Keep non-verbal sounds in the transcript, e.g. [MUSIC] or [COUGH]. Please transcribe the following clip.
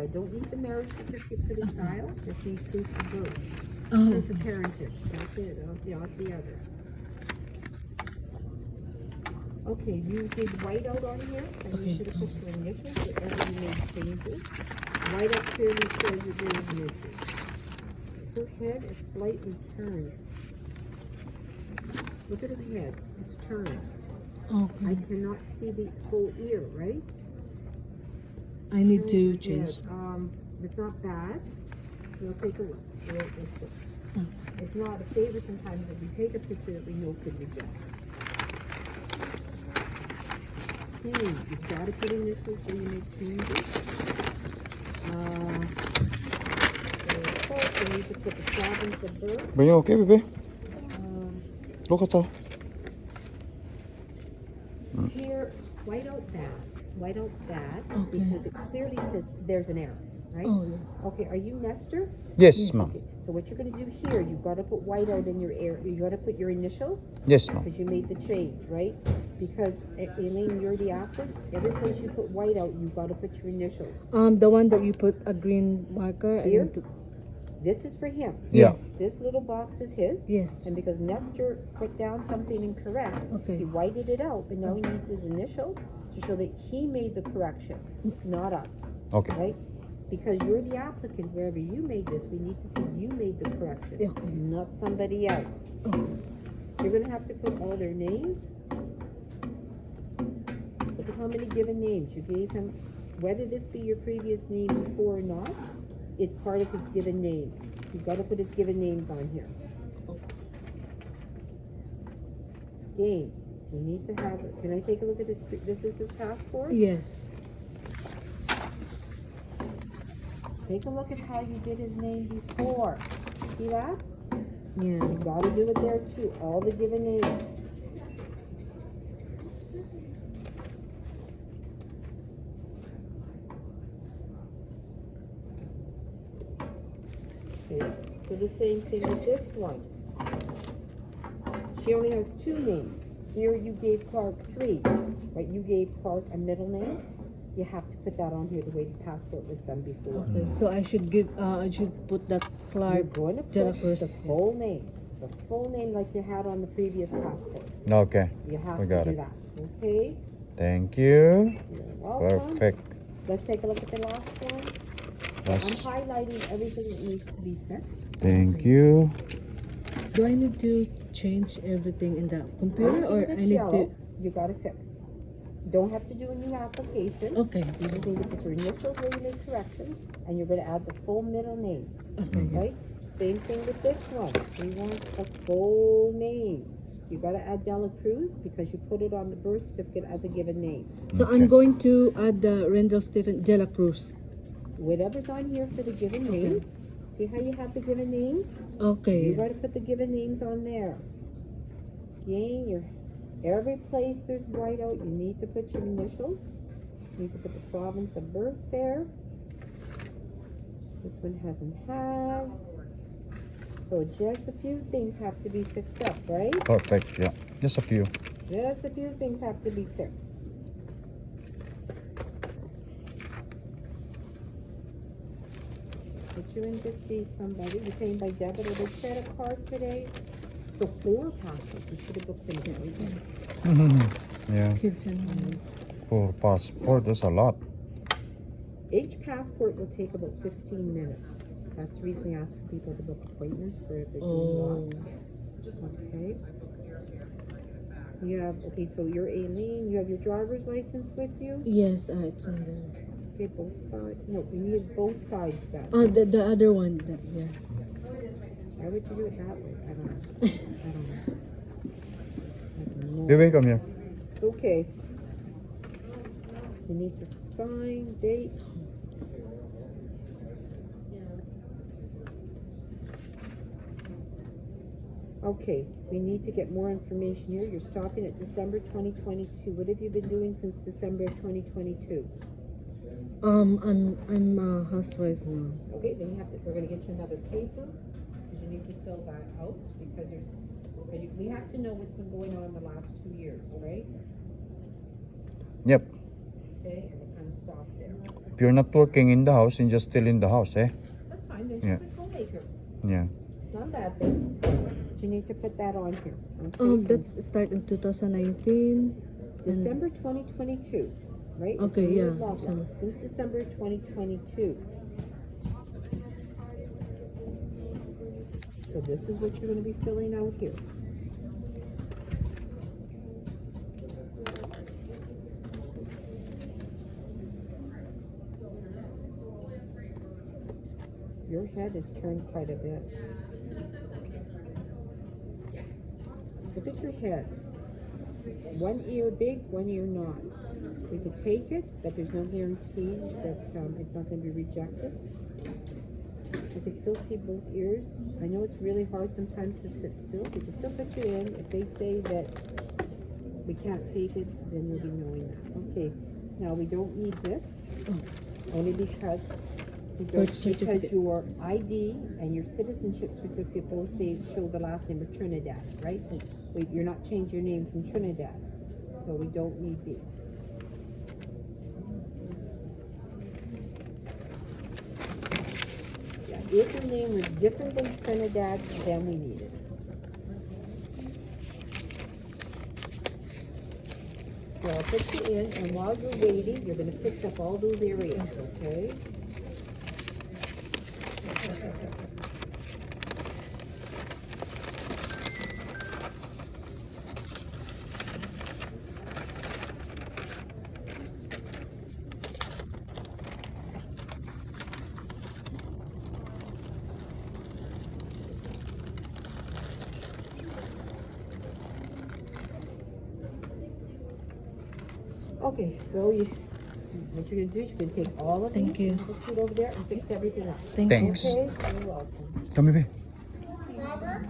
I don't need the marriage certificate for the uh-huh. child, just need proof of birth, Oh, proof of parentage, that's it, I don't, not the other. Okay, you did whiteout on here, and you Okay. should have put your initials, wherever you made changes. Whiteout clearly shows your days and issues. Her head is slightly turned. Look at her head, it's turned. I cannot see the whole ear, right? I need to change. Um, it's not bad. We'll take a look. We'll- we'll. Mm. It's not a favor sometimes if we take a picture that we know could reject. Okay, you've got to put initials so you make changes. Uh, okay, you need to put the province of birth. Are you okay, baby? Um, Look at that. Here, white out bad, white out bad, Okay. because it clearly says there's an error, right? Oh, yeah. Okay, are you Nestor? Yes, ma'am. Okay, So what you're gonna do here, you've gotta put white out in your air, you gotta put your initials, Yes, ma'am. because you made the change, right? Because Elaine, you're the applicant, every place you put white out, you've gotta put your initials. Um, the one that you put a green marker. Here? need This is for him. Yeah. Yes. This little box is his, Yes. and because Nestor put down something incorrect, Okay. he whited it out, but now he needs his initials to show that he made the correction, not us. Okay. right? Because you're the applicant, wherever you made this, we need to see you made the correction, Okay. not somebody else. Oh, You're gonna have to put all their names. Look at how many given names you gave him, whether this be your previous name before or not, it's part of his given name. You've gotta put his given names on here. Game, we need to have, can I take a look at his, this is his passport? yes. Take a look at how you did his name before. See that? Yeah. You gotta do it there too, all the given names. Okay, so the same thing with this one. She only has two names. Here you gave Clark three, right? You gave Clark a middle name. You have to put that on here the way the passport was done before. Okay, so I should give. Uh, I should put that You're Clark. going to put Cruz. the full name, the full name like you had on the previous passport. Okay. You have We to got do it. that, okay? Thank you. You're welcome. Perfect. Let's take a look at the last one. I'm highlighting everything that needs to be fixed. thank you. Do I need to change everything in the computer, or I need yellow, to? You gotta fix. Don't have to do a new application. Okay. You just need to put your initials where you made corrections, and you're gonna add the full middle name, Okay. right? Same thing with this one. We want the full name. You gotta add Dela Cruz because you put it on the birth certificate as a given name. So I'm going to add the Rendell Stephen De La Cruz. whatever's on here for the given names. See how you have the given names? Okay. You Okay. gotta put the given names on there. Okay, your, every place there's whiteout, you need to put your initials. You need to put the province of birth there. This one hasn't had. So just a few things have to be fixed up, right? Perfect. Yeah. Just a few. Just a few things have to be fixed. Put you in to see somebody, you're paying by debit or credit card today. So four passes, you should have booked them everything. yeah. Kids and For passport, that's a lot. Each passport will take about fifteen minutes. That's the reason we ask for people to book appointments for if they're doing Oh. Okay. You have, okay, so you're Aileen, you have your driver's license with you? yes, uh, it's in there. Okay, both sides, no, we need both sides done. Oh, the the other one. That, yeah. Why would you do it that way? I don't know. [LAUGHS] I don't know. I have Baby, come here. It's okay. You need to sign, date. Okay, we need to get more information here. You're stopping at December twenty twenty-two. What have you been doing since December of twenty twenty-two? Um, I'm I'm a housewife now. Okay, then you have to, we're gonna get you another paper, because you need to fill that out, because there's, because you- we have to know what's been going on in the last two years, right? Yep. Okay, and it kind of stopped there. If you're not working in the house, then just still in the house, eh? That's fine, then Yeah. she's a homemaker. Yeah. It's not a bad thing. But you need to put that on here. Um, that's start in 2019. December twenty twenty-two, right? Okay, yeah. December. Since December twenty twenty-two. So this is what you're gonna be filling out here. Your head is turned quite a bit. Look at your head. One ear big, one ear not. We could take it, but there's no guarantee that um, it's not going to be rejected. I can still see both ears. I know it's really hard sometimes to sit still. We can still put you in. If they say that we can't take it, then you'll be knowing that. Okay. Now we don't need this, only because because your ID and your citizenship certificate both say show the last name of Trinidad, right? We, you're not changing your name from Trinidad, so we don't need these. Yeah, if your name was different than Trinidad, then we need it. So I'll put you in, and while you're waiting, you're gonna fix up all those areas, okay? Okay, so you, what you're gonna do is you're gonna take all of Thank these, you. put it over there and fix everything up. Thank you. Thanks. Okay, you're welcome. Come here. Robert?